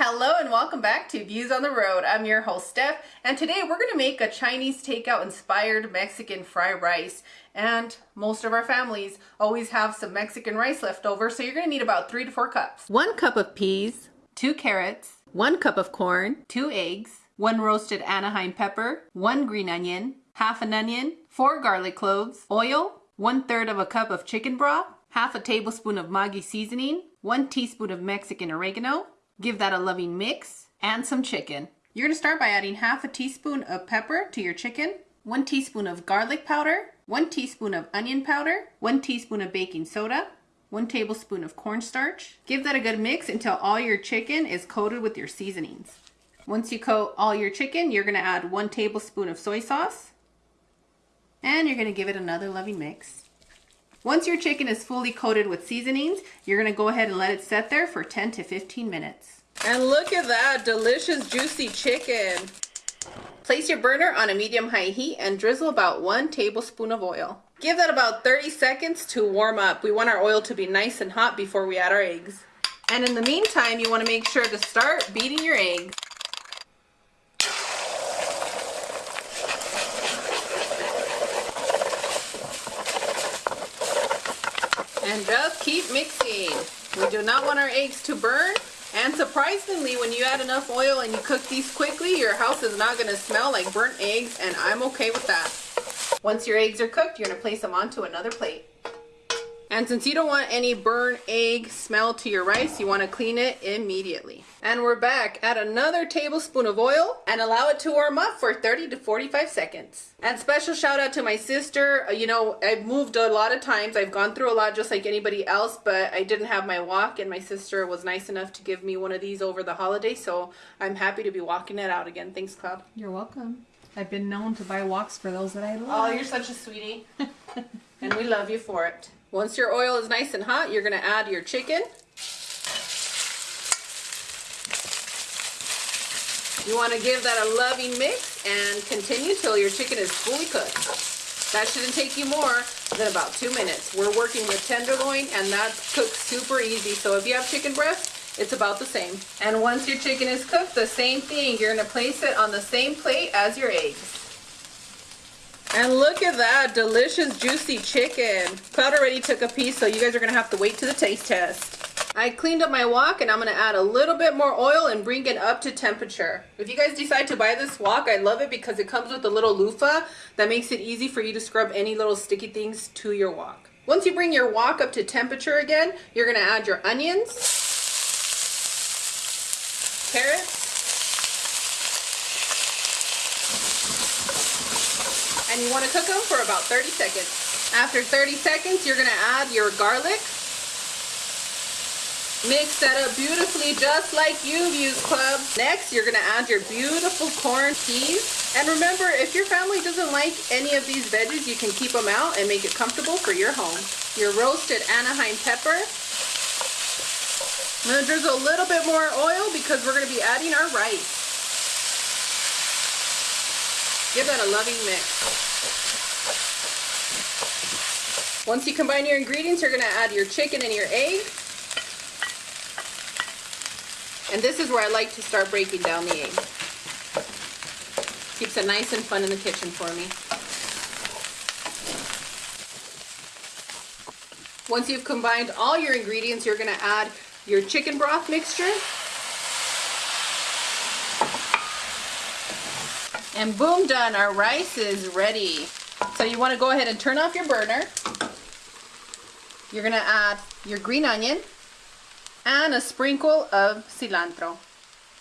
Hello and welcome back to Views on the Road. I'm your host Steph and today we're going to make a Chinese takeout inspired Mexican fried rice. And most of our families always have some Mexican rice left over so you're going to need about three to four cups. One cup of peas, two carrots, one cup of corn, two eggs, one roasted Anaheim pepper, one green onion, half an onion, four garlic cloves, oil, one third of a cup of chicken broth, half a tablespoon of Maggi seasoning, one teaspoon of Mexican oregano, Give that a loving mix and some chicken. You're to start by adding half a teaspoon of pepper to your chicken, one teaspoon of garlic powder, one teaspoon of onion powder, one teaspoon of baking soda, one tablespoon of cornstarch. Give that a good mix until all your chicken is coated with your seasonings. Once you coat all your chicken, you're to add one tablespoon of soy sauce, and you're to give it another loving mix. Once your chicken is fully coated with seasonings, you're gonna go ahead and let it set there for 10 to 15 minutes. And look at that delicious juicy chicken. Place your burner on a medium-high heat and drizzle about one tablespoon of oil. Give that about 30 seconds to warm up. We want our oil to be nice and hot before we add our eggs. And in the meantime, you want to make sure to start beating your eggs. And just keep mixing. We do not want our eggs to burn. And surprisingly, when you add enough oil and you cook these quickly, your house is not going to smell like burnt eggs, and I'm okay with that. Once your eggs are cooked, you're going to place them onto another plate. And since you don't want any burnt egg smell to your rice, you want to clean it immediately. And we're back. Add another tablespoon of oil and allow it to warm up for 30 to 45 seconds. And special shout out to my sister. Uh, you know, I've moved a lot of times. I've gone through a lot just like anybody else, but I didn't have my wok and my sister was nice enough to give me one of these over the holiday. So I'm happy to be walking it out again. Thanks, Cloud. You're welcome. I've been known to buy woks for those that I love. Oh, you're such a sweetie. and we love you for it. Once your oil is nice and hot, you're going to add your chicken. You want to give that a loving mix and continue till your chicken is fully cooked. That shouldn't take you more than about two minutes. We're working with tenderloin and that cooks super easy. So if you have chicken breast, it's about the same. And once your chicken is cooked, the same thing. You're going to place it on the same plate as your eggs. And look at that delicious juicy chicken. Cloud already took a piece, so you guys are gonna have to wait to the taste test. I cleaned up my wok and I'm gonna add a little bit more oil and bring it up to temperature. If you guys decide to buy this wok, I love it because it comes with a little loofah that makes it easy for you to scrub any little sticky things to your wok. Once you bring your wok up to temperature again, you're gonna add your onions, carrots, and you want to cook them for about 30 seconds. After 30 seconds, you're going to add your garlic. Mix that up beautifully just like you've used Club. Next, you're going to add your beautiful corn peas. And remember, if your family doesn't like any of these veggies, you can keep them out and make it comfortable for your home. Your roasted Anaheim pepper. I'm going to drizzle a little bit more oil because we're going to be adding our rice. Give that a loving mix. Once you combine your ingredients, you're going to add your chicken and your egg. And this is where I like to start breaking down the egg. Keeps it nice and fun in the kitchen for me. Once you've combined all your ingredients, you're going to add your chicken broth mixture And boom, done. Our rice is ready. So you want to go ahead and turn off your burner. You're going to add your green onion and a sprinkle of cilantro.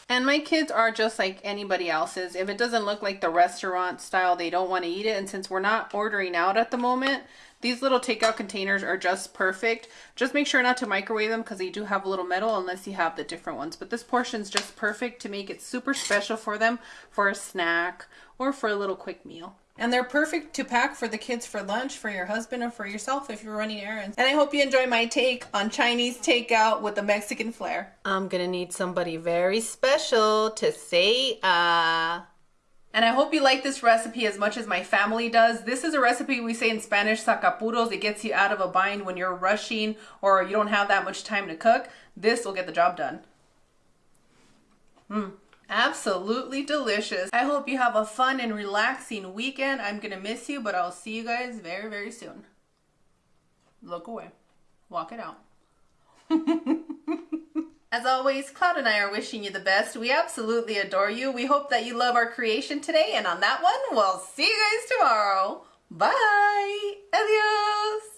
And my kids are just like anybody else's. If it doesn't look like the restaurant style, they don't want to eat it. And since we're not ordering out at the moment, these little takeout containers are just perfect. Just make sure not to microwave them because they do have a little metal unless you have the different ones. But this portion is just perfect to make it super special for them for a snack or for a little quick meal. And they're perfect to pack for the kids for lunch, for your husband, or for yourself if you're running errands. And I hope you enjoy my take on Chinese takeout with a Mexican flair. I'm gonna need somebody very special to say. Uh... And I hope you like this recipe as much as my family does. This is a recipe we say in Spanish, sacapuros. It gets you out of a bind when you're rushing or you don't have that much time to cook. This will get the job done. Mm, absolutely delicious. I hope you have a fun and relaxing weekend. I'm gonna miss you, but I'll see you guys very, very soon. Look away. Walk it out. As always, Cloud and I are wishing you the best. We absolutely adore you. We hope that you love our creation today. And on that one, we'll see you guys tomorrow. Bye. Adios.